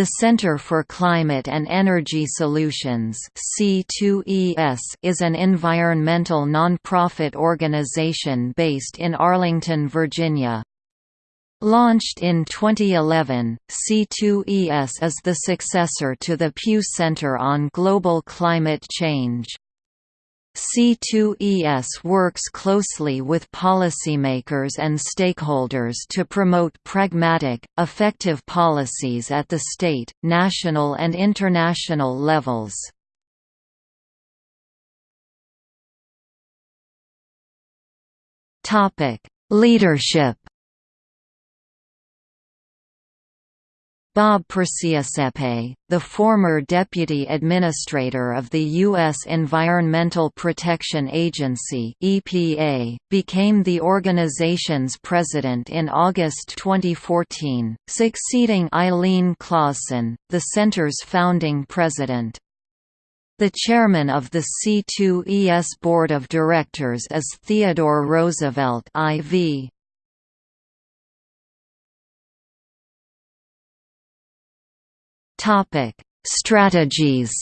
The Center for Climate and Energy Solutions C2ES is an environmental nonprofit organization based in Arlington, Virginia. Launched in 2011, C2ES is the successor to the Pew Center on Global Climate Change. C2ES works closely with policymakers and stakeholders to promote pragmatic, effective policies at the state, national and international levels. Leadership Bob Perciasepe, the former Deputy Administrator of the U.S. Environmental Protection Agency EPA, became the organization's president in August 2014, succeeding Eileen Claussen, the center's founding president. The chairman of the C2ES Board of Directors is Theodore Roosevelt IV. Topic: Strategies.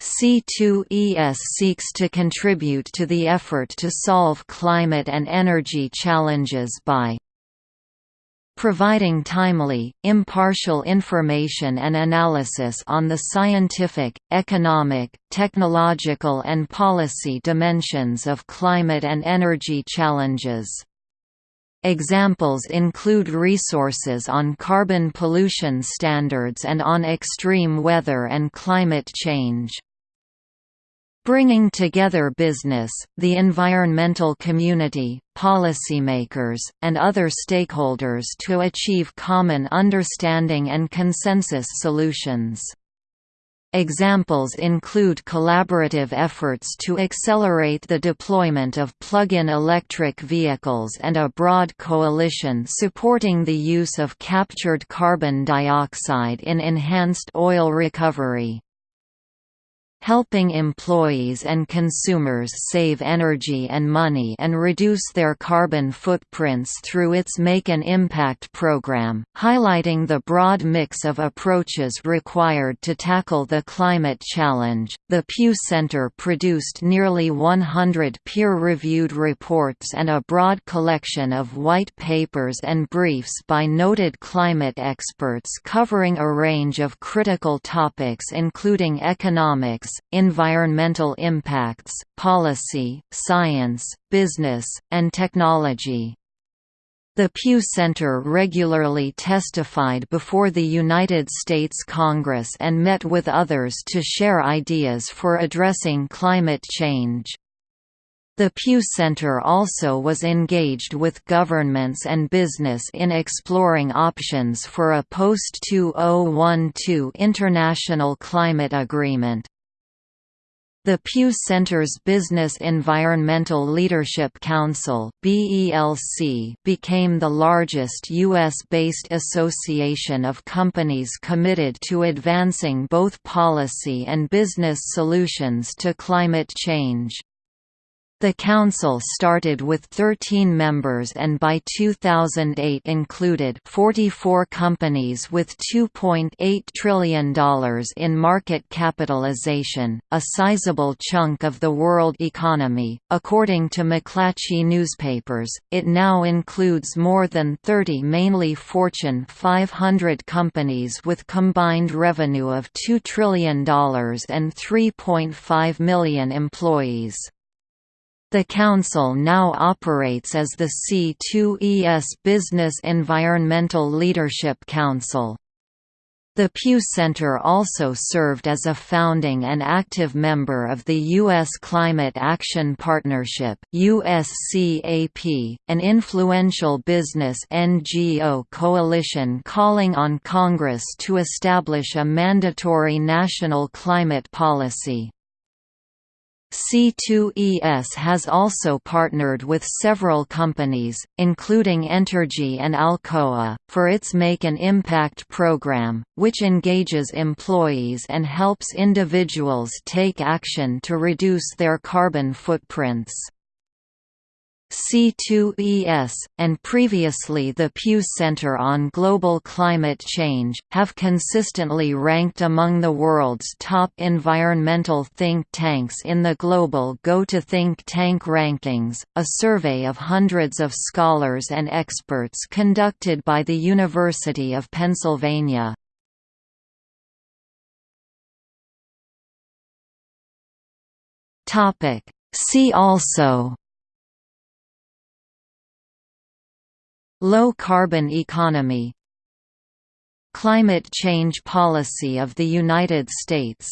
C2ES seeks to contribute to the effort to solve climate and energy challenges by providing timely, impartial information and analysis on the scientific, economic, technological and policy dimensions of climate and energy challenges Examples include resources on carbon pollution standards and on extreme weather and climate change. Bringing together business, the environmental community, policymakers, and other stakeholders to achieve common understanding and consensus solutions. Examples include collaborative efforts to accelerate the deployment of plug-in electric vehicles and a broad coalition supporting the use of captured carbon dioxide in enhanced oil recovery helping employees and consumers save energy and money and reduce their carbon footprints through its Make an Impact program, highlighting the broad mix of approaches required to tackle the climate challenge. The Pew Center produced nearly 100 peer-reviewed reports and a broad collection of white papers and briefs by noted climate experts covering a range of critical topics including economics, environmental impacts, policy, science, business, and technology. The Pew Center regularly testified before the United States Congress and met with others to share ideas for addressing climate change. The Pew Center also was engaged with governments and business in exploring options for a post-2012 international climate agreement. The Pew Center's Business Environmental Leadership Council became the largest U.S.-based association of companies committed to advancing both policy and business solutions to climate change. The council started with 13 members and by 2008 included 44 companies with $2.8 trillion in market capitalization, a sizable chunk of the world economy. According to McClatchy newspapers, it now includes more than 30 mainly Fortune 500 companies with combined revenue of $2 trillion and 3.5 million employees. The Council now operates as the C2ES Business Environmental Leadership Council. The Pew Center also served as a founding and active member of the U.S. Climate Action Partnership USCAP, an influential business NGO coalition calling on Congress to establish a mandatory national climate policy. C2ES has also partnered with several companies, including Entergy and Alcoa, for its Make an Impact program, which engages employees and helps individuals take action to reduce their carbon footprints. C2ES, and previously the Pew Center on Global Climate Change, have consistently ranked among the world's top environmental think tanks in the Global Go to Think Tank Rankings, a survey of hundreds of scholars and experts conducted by the University of Pennsylvania. See also Low-carbon economy Climate change policy of the United States